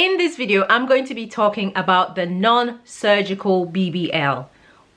In this video, I'm going to be talking about the non-surgical BBL,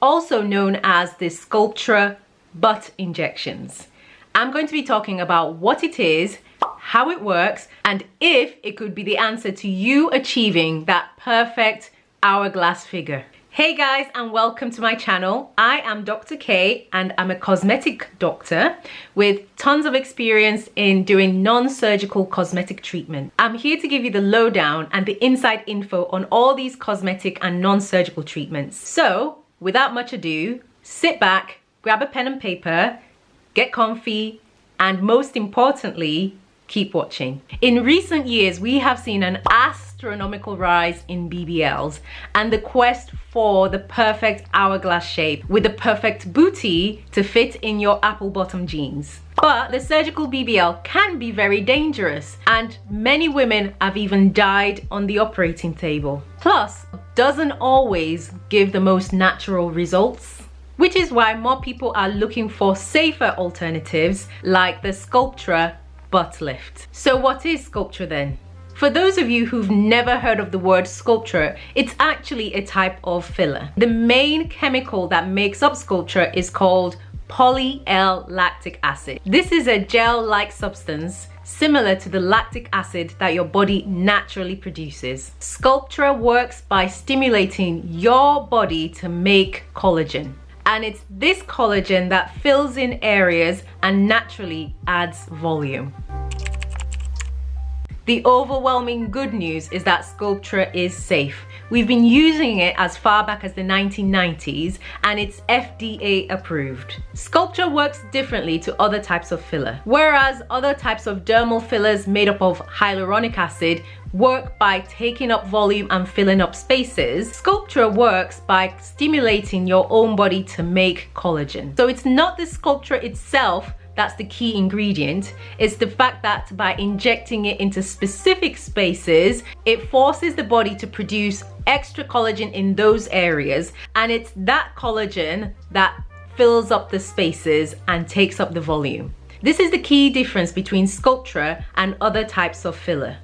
also known as the Sculptra butt injections. I'm going to be talking about what it is, how it works, and if it could be the answer to you achieving that perfect hourglass figure. Hey guys and welcome to my channel. I am Dr. K and I'm a cosmetic doctor with tons of experience in doing non-surgical cosmetic treatment. I'm here to give you the lowdown and the inside info on all these cosmetic and non-surgical treatments. So without much ado, sit back, grab a pen and paper, get comfy, and most importantly, keep watching. In recent years, we have seen an astronomical rise in BBLs and the quest for the perfect hourglass shape with the perfect booty to fit in your apple bottom jeans. But the surgical BBL can be very dangerous and many women have even died on the operating table. Plus, doesn't always give the most natural results which is why more people are looking for safer alternatives like the Sculptra butt lift. So what is Sculptra then? For those of you who've never heard of the word Sculptra, it's actually a type of filler. The main chemical that makes up Sculptra is called poly-L-lactic acid. This is a gel-like substance similar to the lactic acid that your body naturally produces. Sculptra works by stimulating your body to make collagen and it's this collagen that fills in areas and naturally adds volume. The overwhelming good news is that Sculptra is safe. We've been using it as far back as the 1990s and it's FDA approved. Sculptra works differently to other types of filler. Whereas other types of dermal fillers made up of hyaluronic acid work by taking up volume and filling up spaces, Sculptra works by stimulating your own body to make collagen. So it's not the Sculptra itself that's the key ingredient It's the fact that by injecting it into specific spaces it forces the body to produce extra collagen in those areas. And it's that collagen that fills up the spaces and takes up the volume. This is the key difference between Sculptra and other types of filler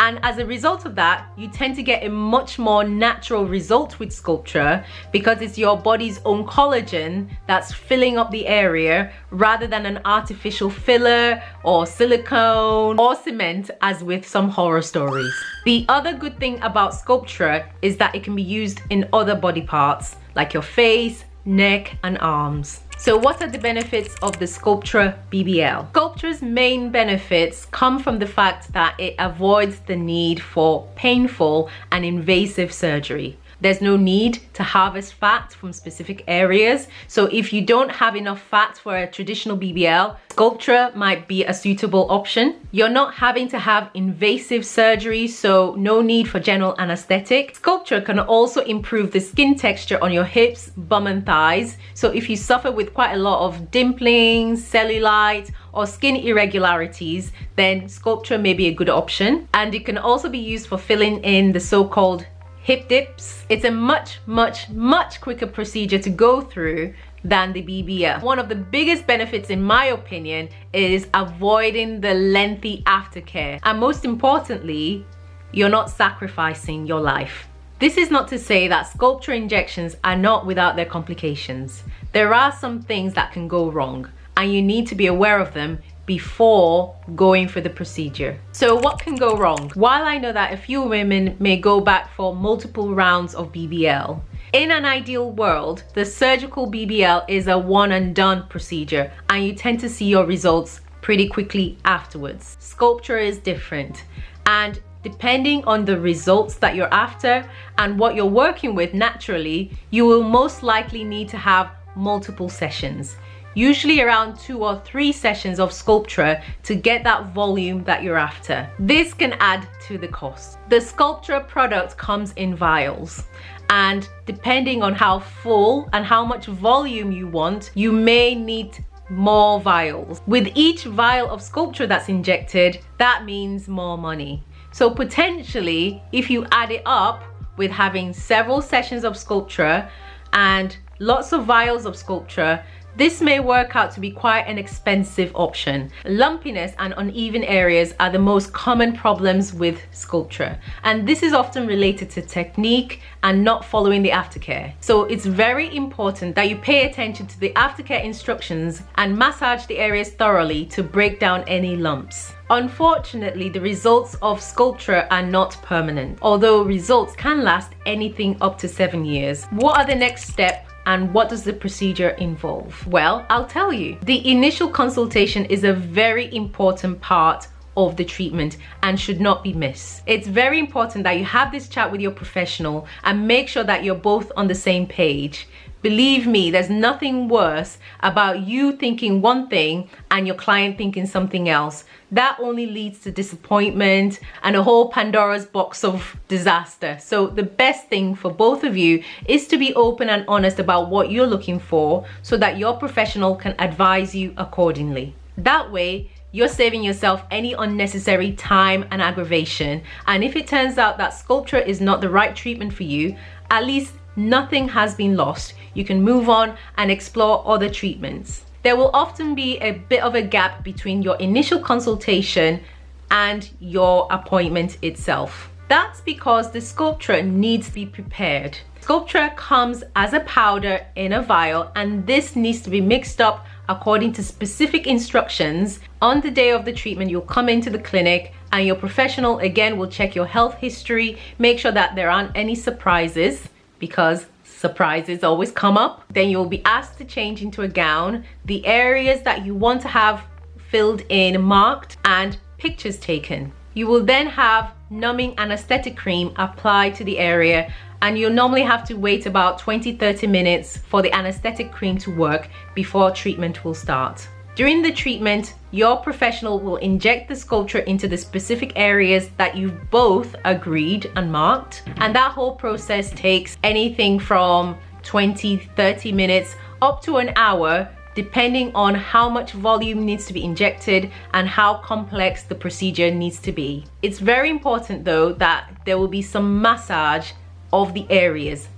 and as a result of that you tend to get a much more natural result with Sculptra because it's your body's own collagen that's filling up the area rather than an artificial filler or silicone or cement as with some horror stories. The other good thing about Sculptra is that it can be used in other body parts like your face neck and arms so what are the benefits of the Sculptra BBL? Sculptra's main benefits come from the fact that it avoids the need for painful and invasive surgery. There's no need to harvest fat from specific areas. So if you don't have enough fat for a traditional BBL, Sculptra might be a suitable option. You're not having to have invasive surgery, so no need for general anesthetic. Sculptra can also improve the skin texture on your hips, bum and thighs. So if you suffer with quite a lot of dimpling, cellulite, or skin irregularities, then Sculptra may be a good option. And it can also be used for filling in the so-called hip dips. It's a much, much, much quicker procedure to go through than the BBL. One of the biggest benefits in my opinion is avoiding the lengthy aftercare. And most importantly, you're not sacrificing your life. This is not to say that Sculptra injections are not without their complications. There are some things that can go wrong and you need to be aware of them before going for the procedure. So what can go wrong? While I know that a few women may go back for multiple rounds of BBL, in an ideal world, the surgical BBL is a one and done procedure and you tend to see your results pretty quickly afterwards. Sculptra is different and depending on the results that you're after and what you're working with naturally, you will most likely need to have multiple sessions usually around two or three sessions of Sculptra to get that volume that you're after. This can add to the cost. The Sculptra product comes in vials and depending on how full and how much volume you want, you may need more vials. With each vial of Sculptra that's injected, that means more money. So potentially, if you add it up with having several sessions of Sculptra and lots of vials of Sculptra, This may work out to be quite an expensive option. Lumpiness and uneven areas are the most common problems with Sculptra and this is often related to technique and not following the aftercare. So it's very important that you pay attention to the aftercare instructions and massage the areas thoroughly to break down any lumps. Unfortunately, the results of Sculptra are not permanent, although results can last anything up to seven years. What are the next steps and what does the procedure involve? Well, I'll tell you. The initial consultation is a very important part of the treatment and should not be missed. It's very important that you have this chat with your professional and make sure that you're both on the same page. Believe me, there's nothing worse about you thinking one thing and your client thinking something else. That only leads to disappointment and a whole Pandora's box of disaster. So the best thing for both of you is to be open and honest about what you're looking for so that your professional can advise you accordingly. That way, you're saving yourself any unnecessary time and aggravation. And if it turns out that Sculptra is not the right treatment for you, at least nothing has been lost. You can move on and explore other treatments. There will often be a bit of a gap between your initial consultation and your appointment itself. That's because the Sculptra needs to be prepared. Sculptra comes as a powder in a vial and this needs to be mixed up according to specific instructions. On the day of the treatment, you'll come into the clinic and your professional again will check your health history, make sure that there aren't any surprises because surprises always come up. Then you'll be asked to change into a gown. The areas that you want to have filled in marked and pictures taken. You will then have numbing anesthetic cream applied to the area and you'll normally have to wait about 20-30 minutes for the anesthetic cream to work before treatment will start. During the treatment, your professional will inject the Sculptra into the specific areas that you've both agreed and marked. And that whole process takes anything from 20, 30 minutes up to an hour depending on how much volume needs to be injected and how complex the procedure needs to be. It's very important though that there will be some massage of the areas.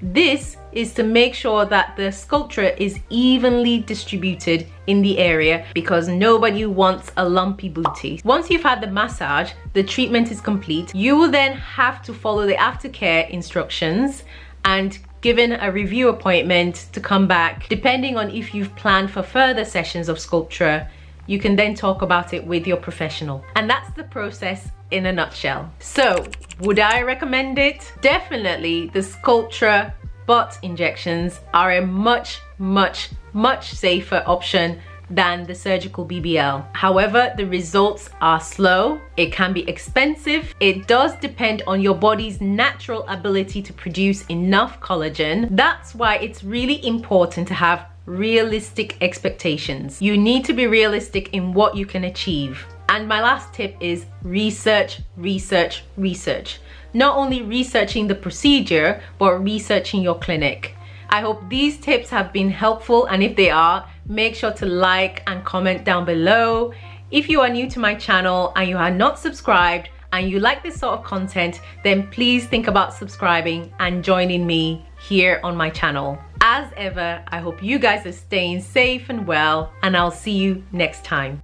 This is to make sure that the Sculptra is evenly distributed in the area because nobody wants a lumpy booty. Once you've had the massage, the treatment is complete. You will then have to follow the aftercare instructions and given a review appointment to come back. Depending on if you've planned for further sessions of Sculptra, you can then talk about it with your professional. And that's the process in a nutshell. So, would I recommend it? Definitely the Sculptra butt injections are a much, much, much safer option than the surgical BBL. However, the results are slow, it can be expensive, it does depend on your body's natural ability to produce enough collagen. That's why it's really important to have realistic expectations. You need to be realistic in what you can achieve. And my last tip is research, research, research. Not only researching the procedure, but researching your clinic. I hope these tips have been helpful and if they are, make sure to like and comment down below. If you are new to my channel and you are not subscribed and you like this sort of content, then please think about subscribing and joining me here on my channel. As ever, I hope you guys are staying safe and well and I'll see you next time.